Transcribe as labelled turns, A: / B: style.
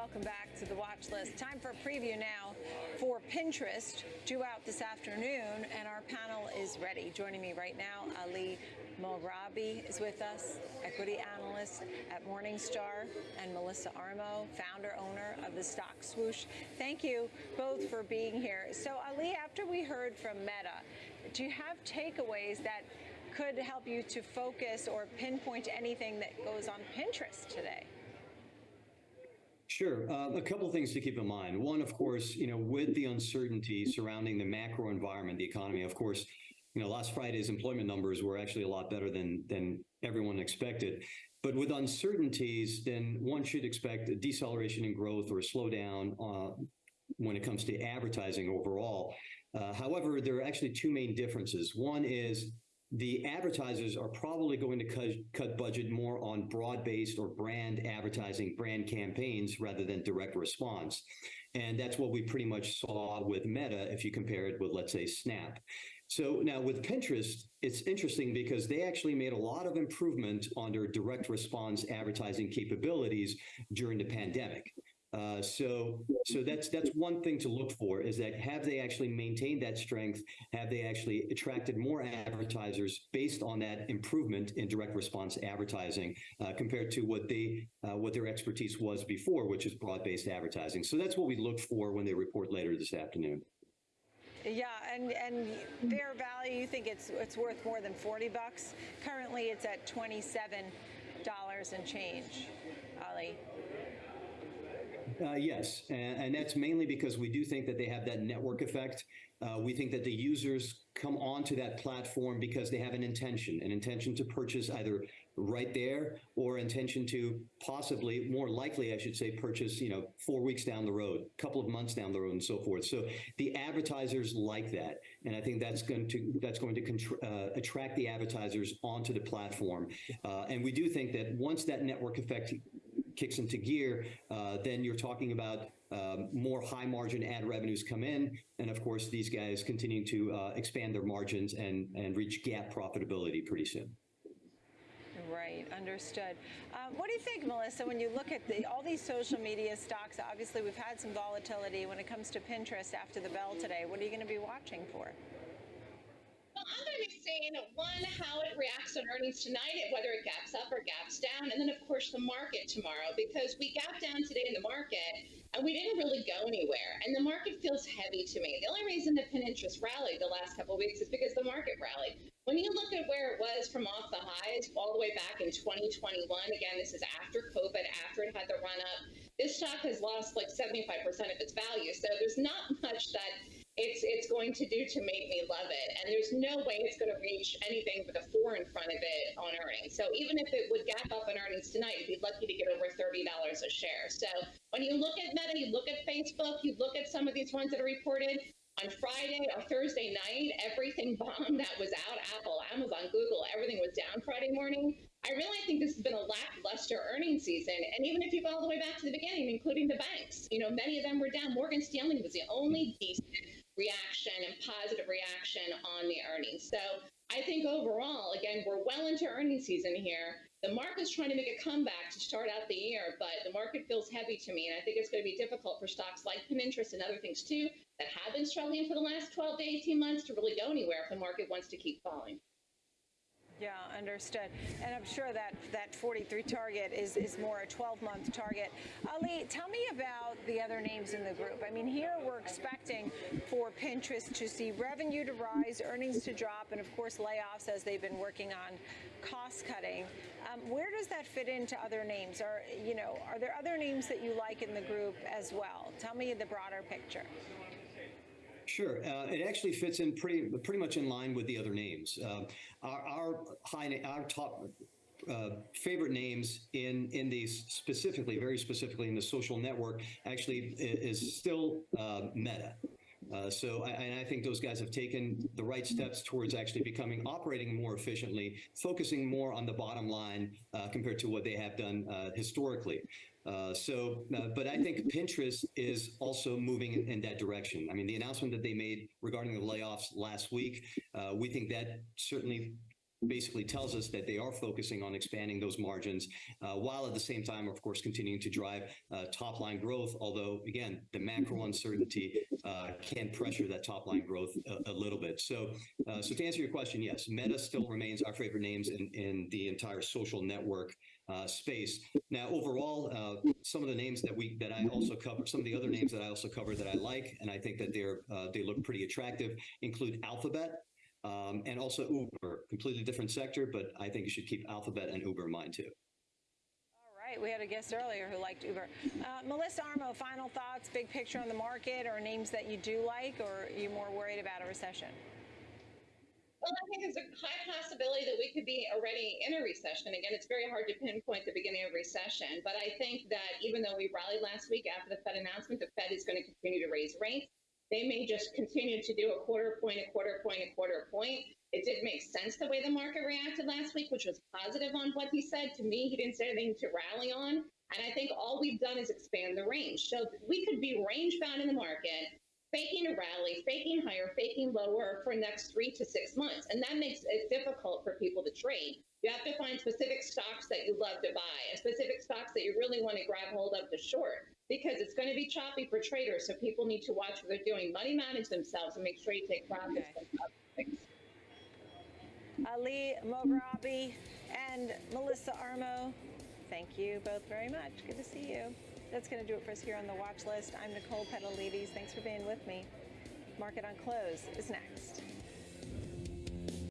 A: welcome back to the watch list. Time for a preview now for Pinterest, due out this afternoon, and our panel is ready. Joining me right now, Ali Mogharabi is with us, equity analyst at Morningstar, and Melissa Armo, founder, owner of the stock swoosh. Thank you both for being here. So, Ali, after we heard from Meta, do you have takeaways that could help you to focus or pinpoint anything that goes on Pinterest today?
B: Sure. Uh, a couple of things to keep in mind. One, of course, you know, with the uncertainty surrounding the macro environment, the economy, of course, you know, last Friday's employment numbers were actually a lot better than than everyone expected. But with uncertainties, then one should expect a deceleration in growth or a slowdown uh, when it comes to advertising overall. Uh, however, there are actually two main differences. One is the advertisers are probably going to cut, cut budget more on broad-based or brand advertising, brand campaigns rather than direct response. And that's what we pretty much saw with Meta if you compare it with, let's say, Snap. So now with Pinterest, it's interesting because they actually made a lot of improvement on their direct response advertising capabilities during the pandemic. Uh, so, so that's that's one thing to look for is that have they actually maintained that strength? Have they actually attracted more advertisers based on that improvement in direct response advertising uh, compared to what they uh, what their expertise was before, which is broad based advertising? So that's what we look for when they report later this afternoon.
A: Yeah, and and fair value, you think it's it's worth more than 40 bucks? Currently, it's at 27 dollars and change. Ali.
B: Uh, yes, and, and, that's mainly because we do think that they have that network effect. Uh, we think that the users come onto that platform because they have an intention, an intention to purchase either right there or intention to possibly, more likely, I should say, purchase, you know, four weeks down the road, a couple of months down the road, and so forth. So the advertisers like that, and I think that's going to that's going to uh, attract the advertisers onto the platform. Uh, and we do think that once that network effect kicks into gear, uh, then you're talking about um, more high margin ad revenues come in. And of course, these guys continue to uh, expand their margins and, and reach GAAP profitability pretty soon.
A: Right, understood. Um, what do you think, Melissa, when you look at the, all these social media stocks? Obviously, we've had some volatility when it comes to Pinterest after the bell today. What are you going to be watching for?
C: Well, I'm going to be seeing one, how it reacts on earnings tonight, whether it gaps up or gaps down, and then, of course, the market tomorrow, because we gapped down today in the market and we didn't really go anywhere. And the market feels heavy to me. The only reason that Pinterest rallied the last couple weeks is because the market rallied. When you look at where it was from off the highs all the way back in 2021, again, this is after COVID, after it had the run up, this stock has lost like 75% of its value. So there's not much that it's it's going to do to make me love it. And there's no way it's going to reach anything but a four in front of it on earnings. So even if it would gap up on earnings tonight, you'd be lucky to get over $30 a share. So when you look at Meta, you look at Facebook, you look at some of these ones that are reported, on Friday or Thursday night, everything bombed that was out Apple, Amazon, Google, everything was down Friday morning. I really think this has been a lackluster earnings season. And even if you go all the way back to the beginning, including the banks, you know, many of them were down. Morgan Stanley was the only decent reaction and positive reaction on the earnings. So I think overall, again, we're well into earnings season here. The market's trying to make a comeback to start out the year, but the market feels heavy to me. And I think it's going to be difficult for stocks like Pinterest and other things too that have been struggling for the last 12 to 18 months to really go anywhere if the market wants to keep falling.
A: Yeah, understood. And I'm sure that that 43 target is, is more a 12-month target. Ali, tell me about the other names in the group. I mean, here we're expecting for Pinterest to see revenue to rise, earnings to drop, and of course layoffs as they've been working on cost cutting. Um, where does that fit into other names? Are you know, are there other names that you like in the group as well? Tell me the broader picture.
B: Sure. Uh, it actually fits in pretty pretty much in line with the other names. Uh, our, our high our top uh, favorite names in in these specifically, very specifically in the social network, actually is still uh, Meta. Uh, so, I, and I think those guys have taken the right steps towards actually becoming operating more efficiently, focusing more on the bottom line uh, compared to what they have done uh, historically. Uh, so, uh, but I think Pinterest is also moving in, in, that direction. I mean, the announcement that they made regarding the layoffs last week, uh, we think that certainly basically tells us that they are focusing on expanding those margins, uh, while at the same time, of course, continuing to drive uh, top line growth. Although, again, the macro uncertainty uh, can pressure that top line growth a, a little bit. So, uh, so to answer your question, yes, Meta still remains our favorite names in, in the entire social network uh, space. Now, overall, uh, some of the names that we that I also cover, some of the other names that I also cover that I like, and I think that they're they look pretty attractive, include Alphabet. Um, and also Uber, completely different sector, but I think you should keep Alphabet and Uber in mind too.
A: All right, we had a guest earlier who liked Uber. Uh, Melissa Armo, final thoughts, big picture on the market, or names that you do like, or are you more worried about a recession?
C: Well, I think there's a high possibility that we could be already in a recession. Again, it's very hard to pinpoint the beginning of recession, but I think that even though we rallied last week after the Fed announcement, the Fed is going to continue to raise rates. They may just continue to do a quarter point, a quarter point, a quarter point. It did make sense the way the market reacted last week, which was positive on what he said. To me, he didn't say anything to rally on. And I think all we've done is expand the range. So we could be range bound in the market faking a rally, faking higher, faking lower for next three to six months. And that makes it difficult for people to trade. You have to find specific stocks that you love to buy and specific stocks that you really want to grab hold of to short because it's going to be choppy for traders. So people need to watch what they're doing, money manage themselves, and make sure you take profits.
A: Okay. Ali Mogharabi and Melissa Armo, thank you both very much. Good to see you. That's going to do it for us here on the watch list. I'm Nicole Petallides. Thanks for being with me. Market on Close is next.